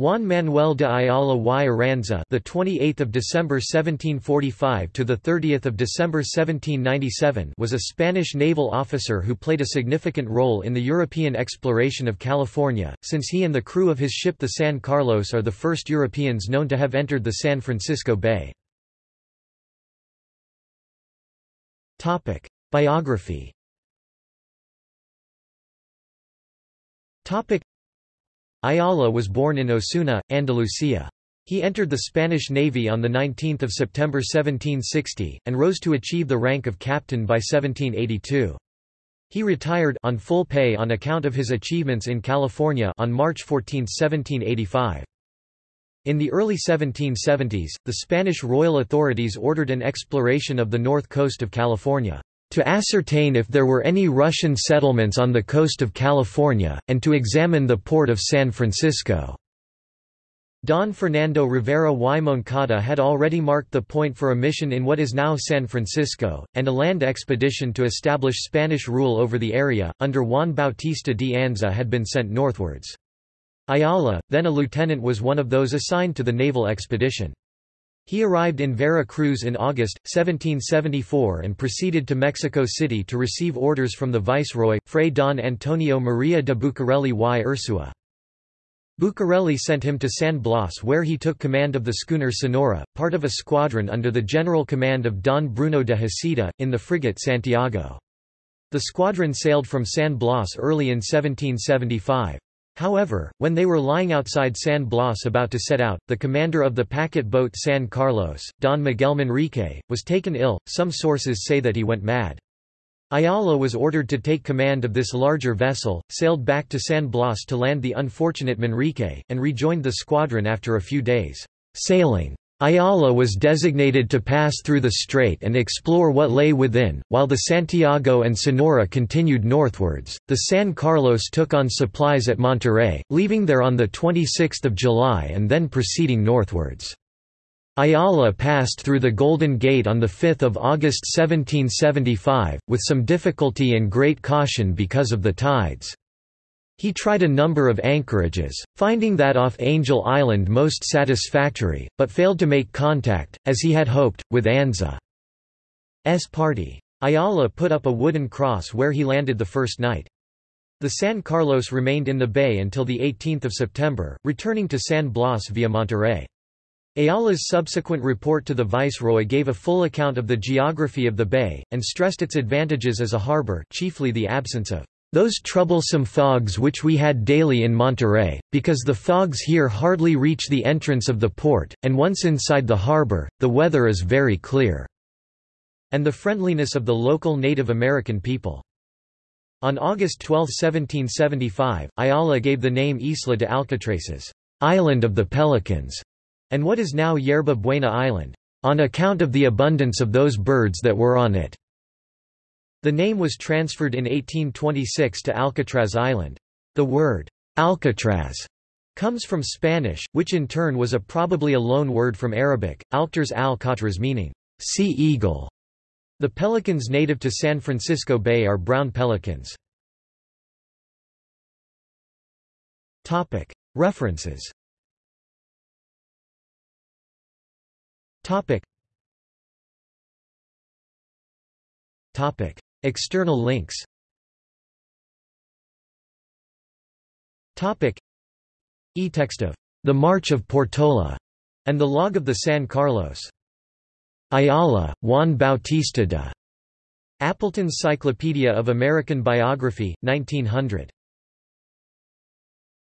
Juan Manuel de Ayala y Aranza, the 28th of December 1745 to the 30th of December 1797, was a Spanish naval officer who played a significant role in the European exploration of California, since he and the crew of his ship the San Carlos are the first Europeans known to have entered the San Francisco Bay. Topic: Biography. Topic: Ayala was born in Osuna, Andalusia. He entered the Spanish Navy on 19 September 1760, and rose to achieve the rank of captain by 1782. He retired on full pay on account of his achievements in California on March 14, 1785. In the early 1770s, the Spanish royal authorities ordered an exploration of the north coast of California to ascertain if there were any Russian settlements on the coast of California, and to examine the port of San Francisco. Don Fernando Rivera y Moncada had already marked the point for a mission in what is now San Francisco, and a land expedition to establish Spanish rule over the area, under Juan Bautista de Anza had been sent northwards. Ayala, then a lieutenant was one of those assigned to the naval expedition. He arrived in Vera Cruz in August, 1774 and proceeded to Mexico City to receive orders from the viceroy, Fray Don Antonio Maria de Bucareli y Ursua. Bucareli sent him to San Blas where he took command of the schooner Sonora, part of a squadron under the general command of Don Bruno de Heceta, in the frigate Santiago. The squadron sailed from San Blas early in 1775. However, when they were lying outside San Blas about to set out, the commander of the packet boat San Carlos, Don Miguel Manrique, was taken ill. Some sources say that he went mad. Ayala was ordered to take command of this larger vessel, sailed back to San Blas to land the unfortunate Manrique, and rejoined the squadron after a few days' sailing. Ayala was designated to pass through the strait and explore what lay within, while the Santiago and Sonora continued northwards. The San Carlos took on supplies at Monterey, leaving there on 26 July and then proceeding northwards. Ayala passed through the Golden Gate on 5 August 1775, with some difficulty and great caution because of the tides. He tried a number of anchorages, finding that off Angel Island most satisfactory, but failed to make contact, as he had hoped, with Anza's party. Ayala put up a wooden cross where he landed the first night. The San Carlos remained in the bay until 18 September, returning to San Blas via Monterey. Ayala's subsequent report to the viceroy gave a full account of the geography of the bay, and stressed its advantages as a harbor chiefly the absence of those troublesome fogs which we had daily in Monterey, because the fogs here hardly reach the entrance of the port, and once inside the harbor, the weather is very clear." and the friendliness of the local Native American people. On August 12, 1775, Ayala gave the name Isla de Alcatraces, Island of the Pelicans, and what is now Yerba Buena Island, on account of the abundance of those birds that were on it. The name was transferred in 1826 to Alcatraz Island. The word, Alcatraz, comes from Spanish, which in turn was a probably a loan word from Arabic, alcters al meaning, sea eagle. The pelicans native to San Francisco Bay are brown pelicans. References External links E-text of The March of Portola and the log of the San Carlos. Ayala, Juan Bautista de. Appleton's Cyclopedia of American Biography, 1900.